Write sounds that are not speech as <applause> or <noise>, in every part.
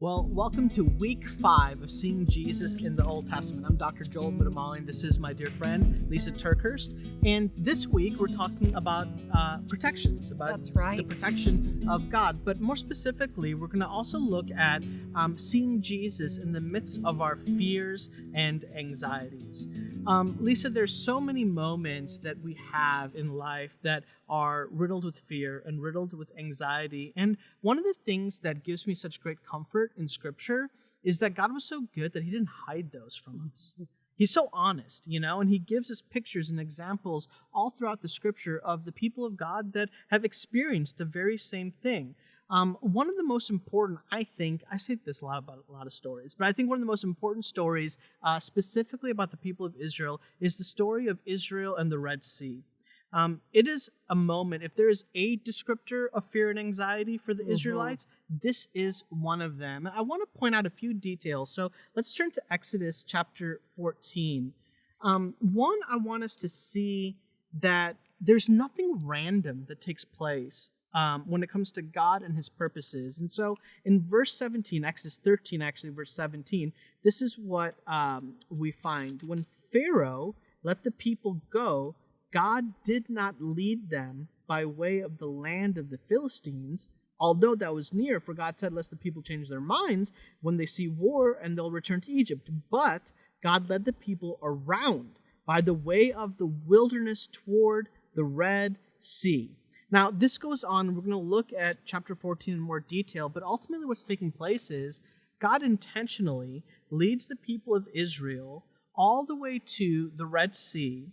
Well, welcome to week five of Seeing Jesus in the Old Testament. I'm Dr. Joel Muddamalle, and this is my dear friend Lisa TerKeurst. And this week we're talking about uh, protections, about That's right. the protection of God. But more specifically, we're going to also look at um, seeing Jesus in the midst of our fears and anxieties. Um, Lisa, there's so many moments that we have in life that are riddled with fear and riddled with anxiety. And one of the things that gives me such great comfort in Scripture is that God was so good that He didn't hide those from us. He's so honest, you know, and He gives us pictures and examples all throughout the Scripture of the people of God that have experienced the very same thing. Um, one of the most important, I think, I say this a lot about a lot of stories, but I think one of the most important stories, uh, specifically about the people of Israel, is the story of Israel and the Red Sea. Um, it is a moment, if there is a descriptor of fear and anxiety for the Mhm. Israelites, this is one of them. And I want to point out a few details. So let's turn to Exodus chapter 14. Um, one, I want us to see that there's nothing random that takes place um, when it comes to God and his purposes. And so in verse 17, Exodus 13, actually, verse 17, this is what um, we find. When Pharaoh let the people go, God did not lead them by way of the land of the Philistines, although that was near, for God said, Lest the people change their minds when they see war and they'll return to Egypt. But God led the people around by the way of the wilderness toward the Red Sea. Now, this goes on. We're going to look at chapter 14 in more detail, but ultimately, what's taking place is God intentionally leads the people of Israel all the way to the Red Sea,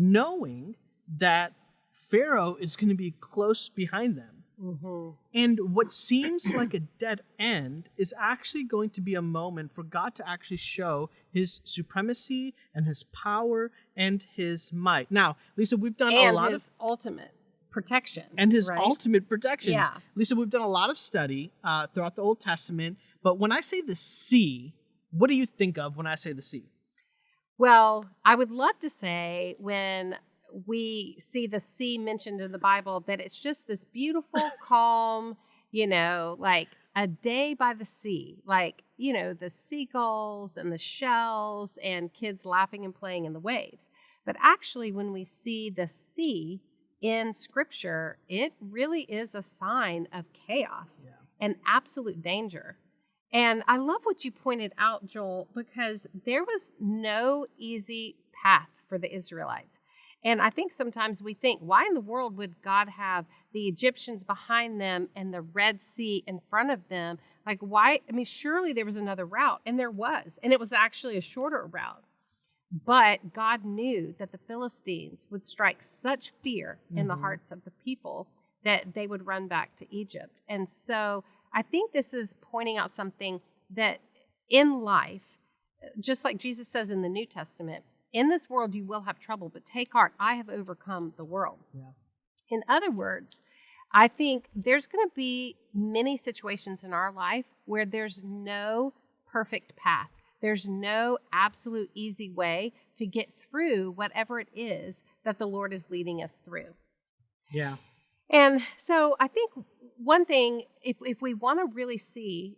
knowing that Pharaoh is going to be close behind them. Mm-hmm. And what seems <clears throat> like a dead end is actually going to be a moment for God to actually show his supremacy and his power and his might. Now, Lisa, we've done and a lot his of ultimate protection. and his right? ultimate protections. Yeah. Lisa, we've done a lot of study uh, throughout the Old Testament, but when I say the sea, what do you think of when I say the sea? Well, I would love to say when we see the sea mentioned in the Bible that it's just this beautiful, <laughs> calm, you know, like a day by the sea, like, you know, the seagulls and the shells and kids laughing and playing in the waves. But actually, when we see the sea in scripture, it really is a sign of chaos Yeah. and absolute danger. And I love what you pointed out, Joel, because there was no easy path for the Israelites. And I think sometimes we think, why in the world would God have the Egyptians behind them and the Red Sea in front of them? Like, why? I mean, surely there was another route, and there was, and it was actually a shorter route. But God knew that the Philistines would strike such fear in the Mhm. hearts of the people that they would run back to Egypt. And so I think this is pointing out something that in life, just like Jesus says in the New Testament, in this world you will have trouble, but take heart, I have overcome the world. Yeah. In other words, I think there's going to be many situations in our life where there's no perfect path. There's no absolute easy way to get through whatever it is that the Lord is leading us through. Yeah. And so I think one thing, if, if we want to really see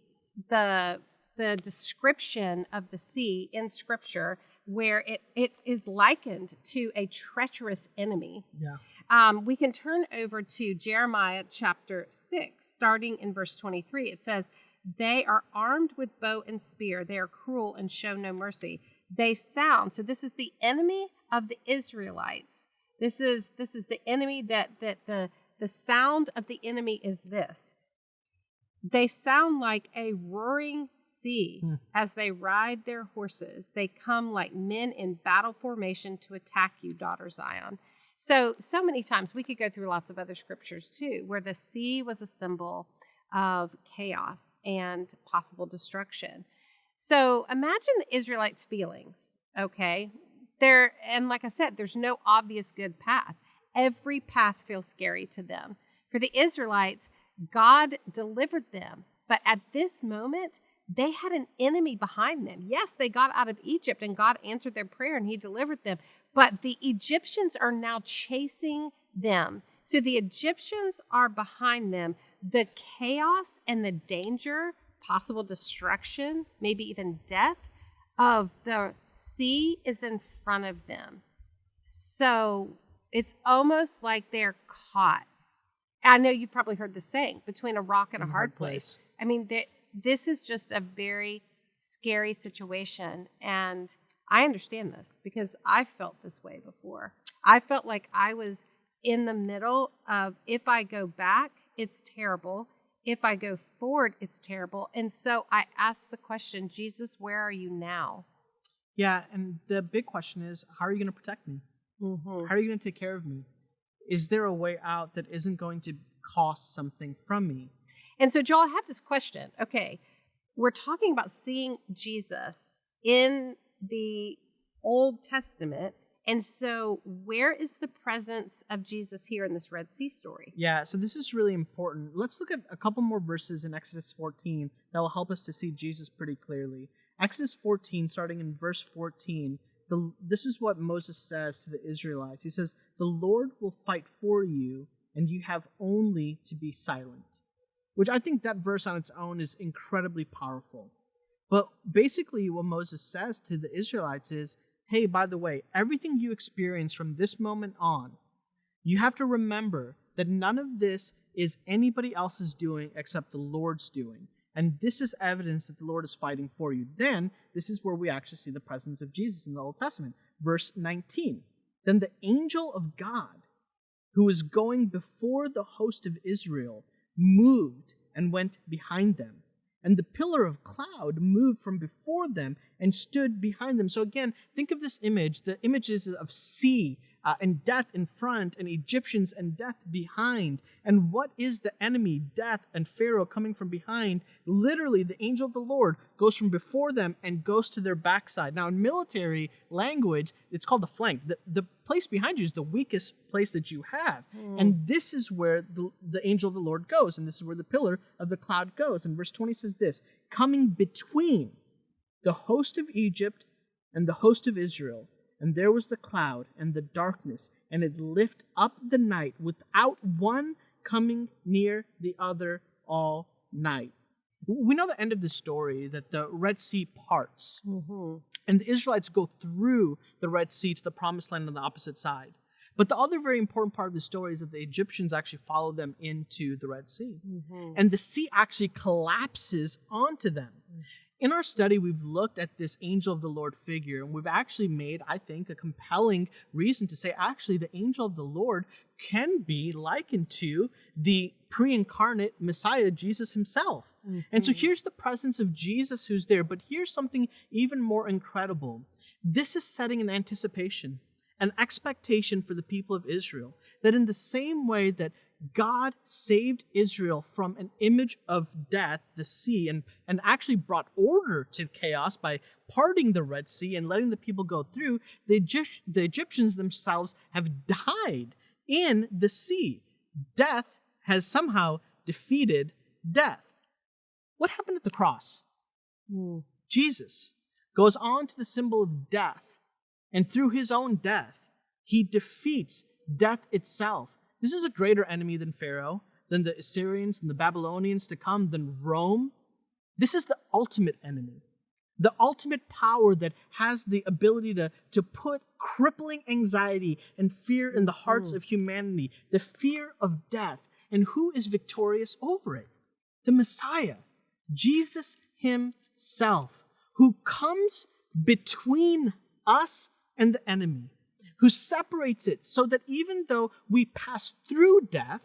the the description of the sea in scripture where it, it is likened to a treacherous enemy, Yeah. um, we can turn over to Jeremiah chapter 6, starting in verse 23. It says, They are armed with bow and spear. They are cruel and show no mercy. They sound. So this is the enemy of the Israelites. This is this is the enemy that that the the sound of the enemy is this. They sound like a roaring sea Hmm. as they ride their horses. They come like men in battle formation to attack you, daughter Zion. So, so many times we could go through lots of other scriptures too, where the sea was a symbol of chaos and possible destruction. So, imagine the Israelites' feelings, okay? There, and like I said, there's no obvious good path. Every path feels scary to them. For the Israelites, God delivered them, but at this moment, they had an enemy behind them. Yes, they got out of Egypt and God answered their prayer and He delivered them, but the Egyptians are now chasing them. So the Egyptians are behind them. The chaos and the danger possible destruction, maybe even death, of the sea is in front of them. So it's almost like they're caught. I know you've probably heard the saying between a rock and a In hard place. I mean, th- this is just a very scary situation. And I understand this because I felt this way before. I felt like I was in the middle of if I go back, it's terrible. If I go forward, it's terrible. And so I asked the question, Jesus, where are you now? Yeah, and the big question is, how are you going to protect me? Mm-hmm. How are you going to take care of me? Is there a way out that isn't going to cost something from me? And so, Joel, I have this question. Okay, we're talking about seeing Jesus in the Old Testament. And so, where is the presence of Jesus here in this Red Sea story? Yeah, so this is really important. Let's look at a couple more verses in Exodus 14 that will help us to see Jesus pretty clearly. Exodus 14, starting in verse 14, the, this is what Moses says to the Israelites. He says, The Lord will fight for you, and you have only to be silent. Which I think that verse on its own is incredibly powerful. But basically, what Moses says to the Israelites is, Hey, by the way, everything you experience from this moment on, you have to remember that none of this is anybody else's doing except the Lord's doing. And this is evidence that the Lord is fighting for you. Then, this is where we actually see the presence of Jesus in the Old Testament. Verse 19. Then the angel of God, who was going before the host of Israel, moved and went behind them. And the pillar of cloud moved from before them and stood behind them. So, again, think of this image. The image is of sea uh, and death in front, and Egyptians and death behind. And what is the enemy, death and Pharaoh coming from behind? Literally, the angel of the Lord goes from before them and goes to their backside. Now, in military language, it's called the flank. The, the place behind you is the weakest place that you have. Hmm. And this is where the, the angel of the Lord goes, and this is where the pillar of the cloud goes. And verse 20 says this coming between the host of Egypt and the host of Israel. And there was the cloud and the darkness, and it lift up the night without one coming near the other all night. We know the end of the story that the Red Sea parts, Mm-hmm. and the Israelites go through the Red Sea to the promised land on the opposite side. But the other very important part of the story is that the Egyptians actually follow them into the Red Sea. Mm-hmm. And the sea actually collapses onto them. In our study, we've looked at this angel of the Lord figure, and we've actually made, I think, a compelling reason to say actually the angel of the Lord can be likened to the pre incarnate Messiah, Jesus himself. And so mm-hmm. here's the presence of Jesus who's there, but here's something even more incredible. This is setting an anticipation, an expectation for the people of Israel that in the same way that God saved Israel from an image of death, the sea, and, and actually brought order to chaos by parting the Red Sea and letting the people go through, the, Egypt, the Egyptians themselves have died in the sea. Death has somehow defeated death. What happened at the cross? Mm. Jesus goes on to the symbol of death, and through his own death, he defeats death itself. This is a greater enemy than Pharaoh, than the Assyrians and the Babylonians to come, than Rome. This is the ultimate enemy. The ultimate power that has the ability to, to put crippling anxiety and fear in the hearts Mhm. of humanity, the fear of death. And who is victorious over it? The Messiah, Jesus Himself, who comes between us and the enemy, who separates it so that even though we pass through death,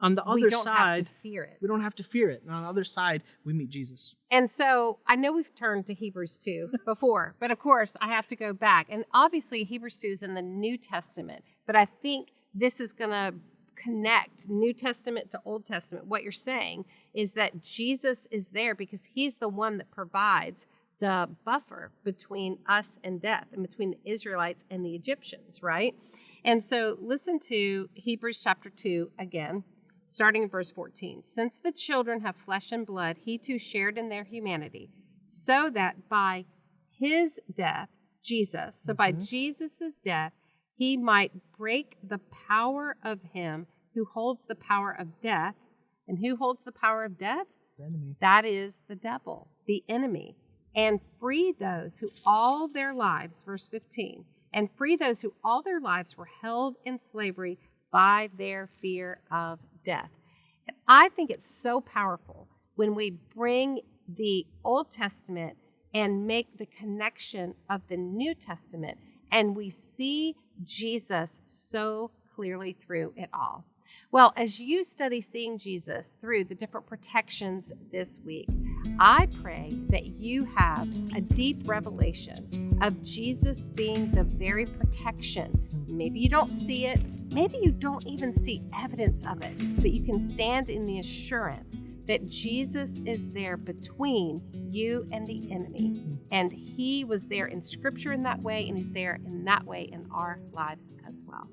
on the we other don't side, have to fear it. we don't have to fear it. And on the other side, we meet Jesus. And so I know we've turned to Hebrews 2 <laughs> before, but of course I have to go back. And obviously, Hebrews 2 is in the New Testament, but I think this is going to connect New Testament to Old Testament. What you're saying is that Jesus is there because he's the one that provides the buffer between us and death and between the Israelites and the Egyptians, right? And so listen to Hebrews chapter 2 again starting in verse 14. Since the children have flesh and blood, he too shared in their humanity, so that by his death, Jesus, so by Mhm. Jesus' death, he might break the power of him who holds the power of death. And who holds the power of death? The enemy. That is the devil, the enemy. And free those who all their lives, verse 15, and free those who all their lives were held in slavery by their fear of death. And I think it's so powerful when we bring the Old Testament and make the connection of the New Testament and we see Jesus so clearly through it all. Well, as you study seeing Jesus through the different protections this week, I pray that you have a deep revelation of Jesus being the very protection. Maybe you don't see it, maybe you don't even see evidence of it, but you can stand in the assurance that Jesus is there between you and the enemy. And he was there in scripture in that way, and he's there in that way in our lives as well.